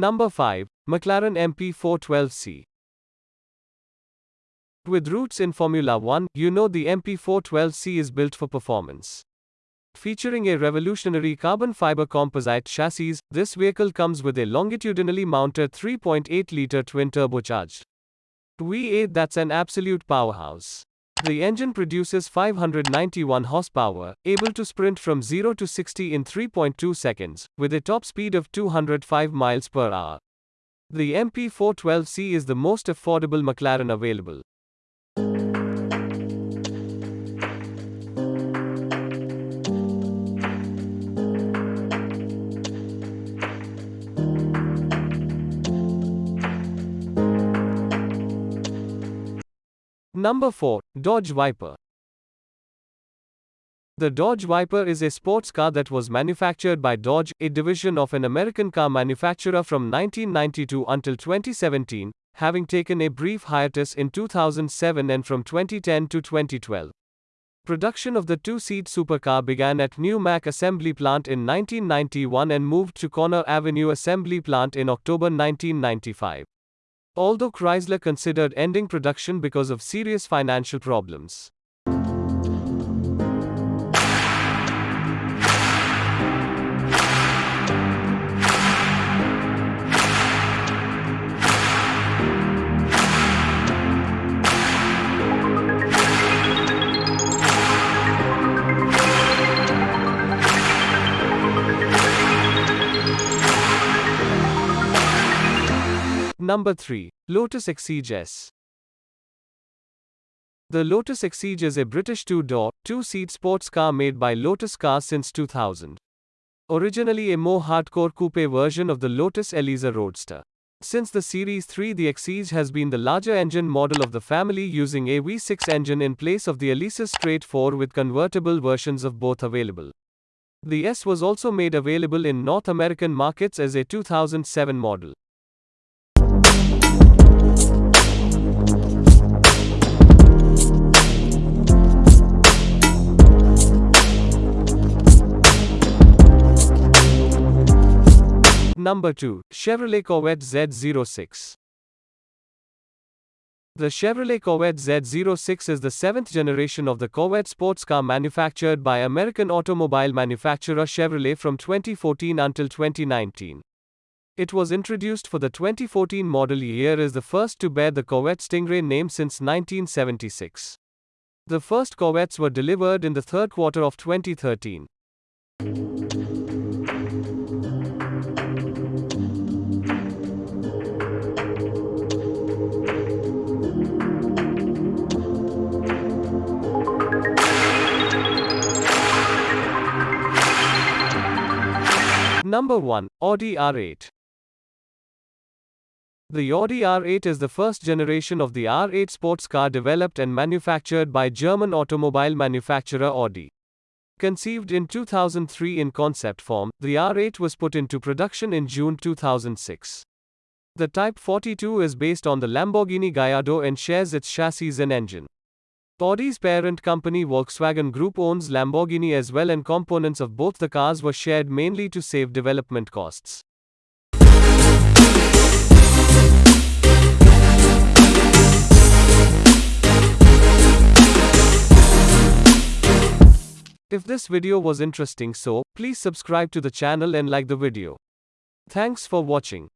Number 5. McLaren MP412C. With roots in Formula One, you know the MP412C is built for performance. Featuring a revolutionary carbon fiber composite chassis, this vehicle comes with a longitudinally mounted 3.8 liter twin turbocharged V8 that's an absolute powerhouse. The engine produces 591 horsepower, able to sprint from 0 to 60 in 3.2 seconds, with a top speed of 205 miles per hour. The MP412C is the most affordable McLaren available. Number 4. Dodge Viper. The Dodge Viper is a sports car that was manufactured by Dodge, a division of an American car manufacturer from 1992 until 2017, having taken a brief hiatus in 2007 and from 2010 to 2012. Production of the two-seat supercar began at New Mack Assembly Plant in 1991 and moved to Conner Avenue Assembly Plant in October 1995 although Chrysler considered ending production because of serious financial problems. Number 3. Lotus Exige S. The Lotus Exige is a British two-door, two-seat sports car made by Lotus Cars since 2000. Originally a more hardcore coupe version of the Lotus Elisa Roadster. Since the Series 3 the Exige has been the larger engine model of the family using a V6 engine in place of the Elisa's straight 4 with convertible versions of both available. The S was also made available in North American markets as a 2007 model. Number 2. Chevrolet Corvette Z06. The Chevrolet Corvette Z06 is the seventh generation of the Corvette sports car manufactured by American automobile manufacturer Chevrolet from 2014 until 2019. It was introduced for the 2014 model year as the first to bear the Corvette Stingray name since 1976. The first Corvettes were delivered in the third quarter of 2013. Number 1. Audi R8. The Audi R8 is the first generation of the R8 sports car developed and manufactured by German automobile manufacturer Audi. Conceived in 2003 in concept form, the R8 was put into production in June 2006. The Type 42 is based on the Lamborghini Gallardo and shares its chassis and engine. Audi's parent company Volkswagen Group owns Lamborghini as well and components of both the cars were shared mainly to save development costs. If this video was interesting so, please subscribe to the channel and like the video. Thanks for watching.